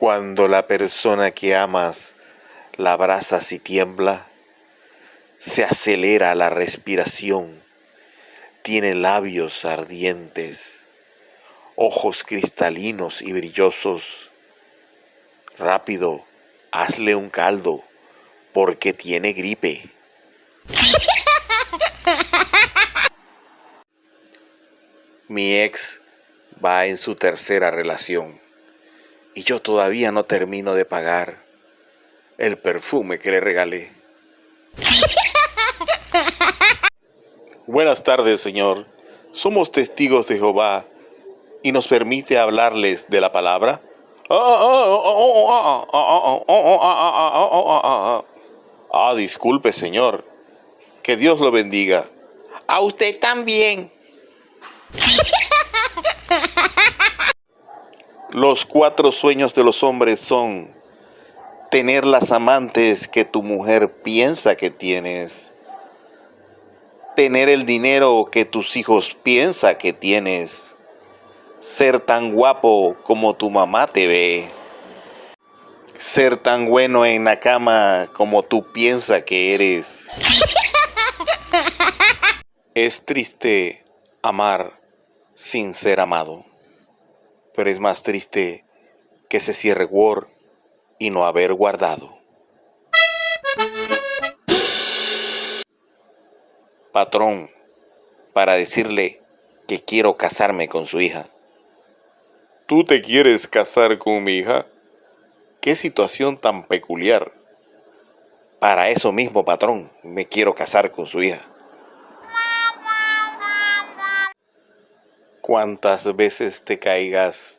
Cuando la persona que amas la abrazas y tiembla, se acelera la respiración, tiene labios ardientes, ojos cristalinos y brillosos. Rápido, hazle un caldo, porque tiene gripe. Mi ex va en su tercera relación y yo todavía no termino de pagar el perfume que le regalé. Buenas tardes, Señor. Somos testigos de Jehová y nos permite hablarles de la palabra. Ah, disculpe, Señor. Que Dios lo bendiga. A usted también. Los cuatro sueños de los hombres son tener las amantes que tu mujer piensa que tienes, tener el dinero que tus hijos piensa que tienes, ser tan guapo como tu mamá te ve, ser tan bueno en la cama como tú piensas que eres. Es triste amar sin ser amado pero es más triste que se cierre Word y no haber guardado. Patrón, para decirle que quiero casarme con su hija. ¿Tú te quieres casar con mi hija? Qué situación tan peculiar. Para eso mismo, patrón, me quiero casar con su hija. Cuantas veces te caigas,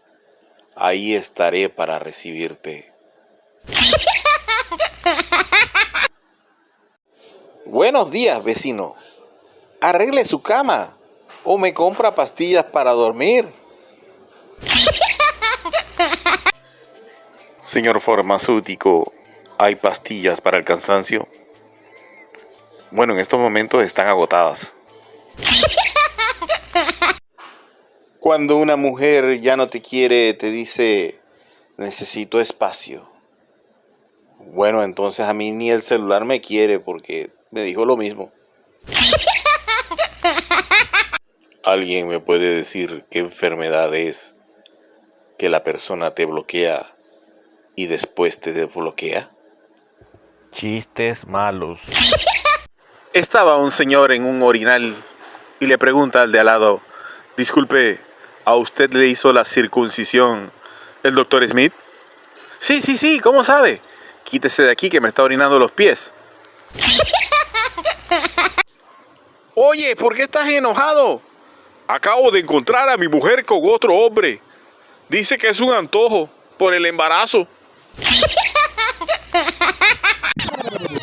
ahí estaré para recibirte. Buenos días, vecino. Arregle su cama o me compra pastillas para dormir. Señor farmacéutico, ¿hay pastillas para el cansancio? Bueno, en estos momentos están agotadas. Cuando una mujer ya no te quiere, te dice, necesito espacio. Bueno, entonces a mí ni el celular me quiere porque me dijo lo mismo. ¿Alguien me puede decir qué enfermedad es que la persona te bloquea y después te desbloquea? Chistes malos. Estaba un señor en un orinal y le pregunta al de al lado, disculpe, a usted le hizo la circuncisión el doctor Smith? Sí, sí, sí, ¿cómo sabe? Quítese de aquí que me está orinando los pies. Oye, ¿por qué estás enojado? Acabo de encontrar a mi mujer con otro hombre. Dice que es un antojo por el embarazo.